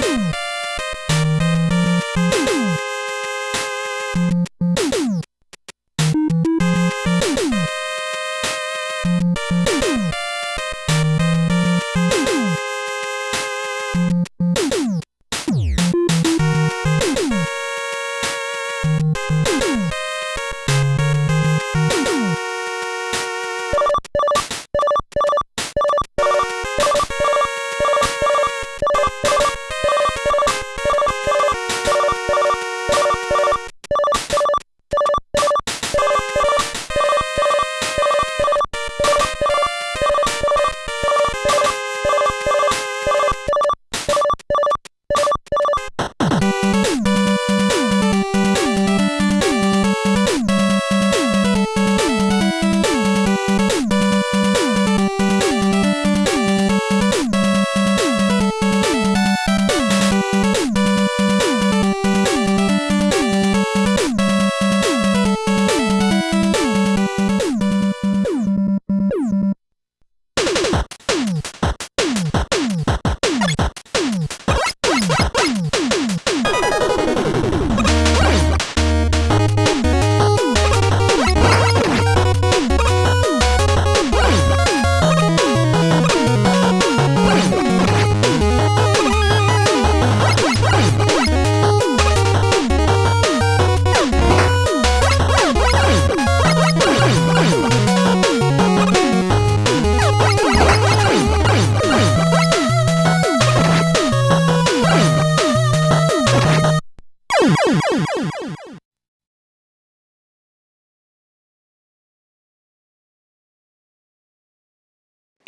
Boom!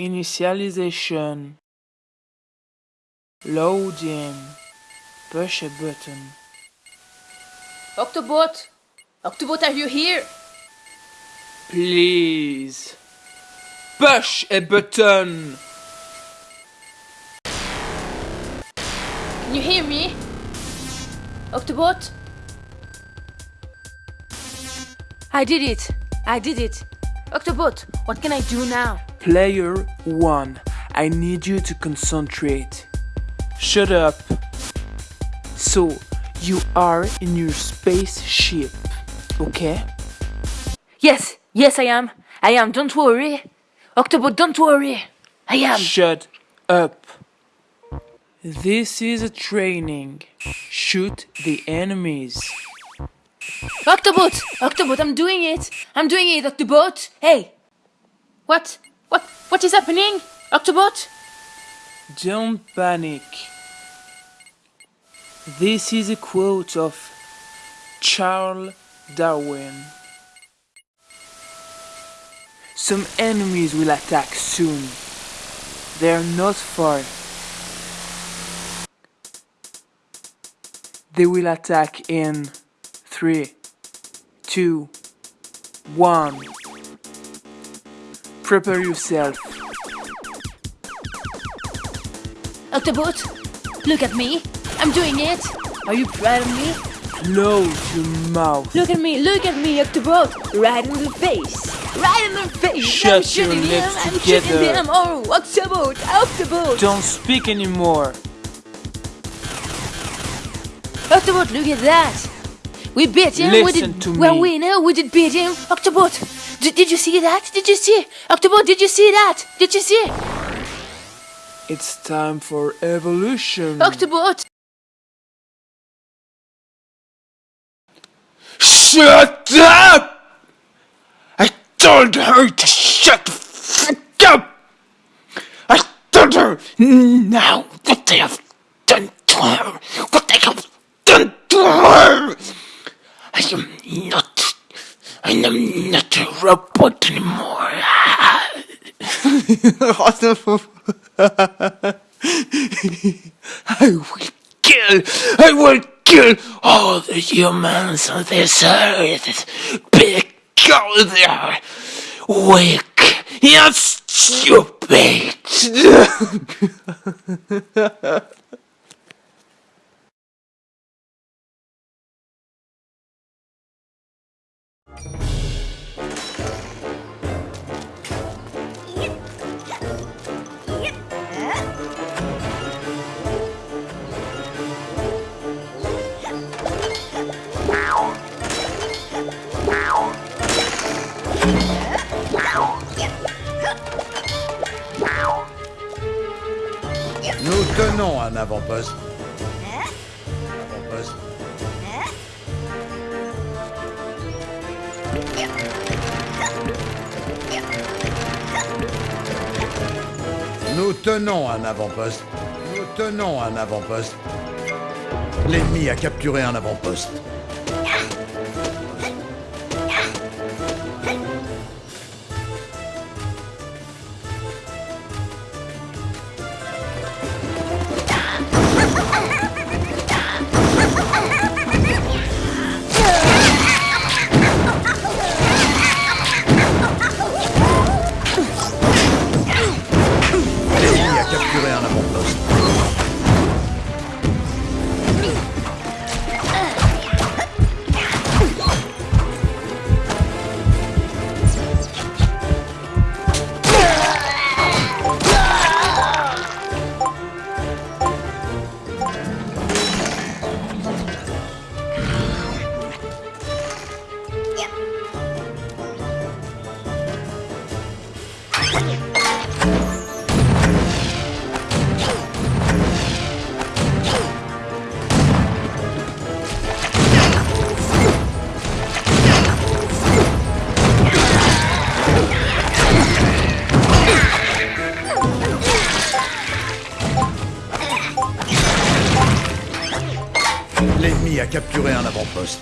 Initialization. Loading. Push a button. Octobot! Octobot, are you here? Please. Push a button. Can you hear me? Octobot? I did it! I did it! Octobot, what can I do now? Player 1, I need you to concentrate. Shut up. So, you are in your spaceship, okay? Yes, yes I am. I am, don't worry. Octobot, don't worry. I am. Shut up. This is a training. Shoot the enemies. Octobot! Octobot, I'm doing it! I'm doing it, Octobot! Hey! What? What? What is happening? Octobot? Don't panic. This is a quote of Charles Darwin. Some enemies will attack soon. They are not far. They will attack in three, two, one. Prepare yourself. Octobot, look at me. I'm doing it. Are you proud of me? Close your mouth. Look at me, look at me, Octobot. Right in the face. Right in the face. Shut I'm shooting your him. lips I'm shooting together. him. Oh, Octobot, Octobot. Don't speak anymore. Octobot, look at that. We beat him. we Listen did. to We're me. winner. We did beat him. Octobot, did, did you see that? Did you see? Octobot, did you see that? Did you see? It's time for evolution. Octobot. Shut up! I told her to shut the fuck up! I told her now what they have done to her! What they have done to her! I am not. I am not a robot anymore. I will kill. I will kill all the humans on this earth because they are weak and stupid. Nous tenons un avant-poste. Nous tenons un avant-poste. Nous tenons un avant-poste. L'ennemi a capturé un avant-poste. L'ennemi a capturé un avant-poste.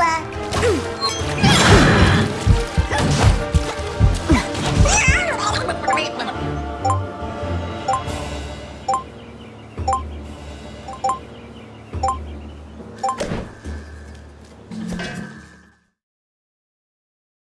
black.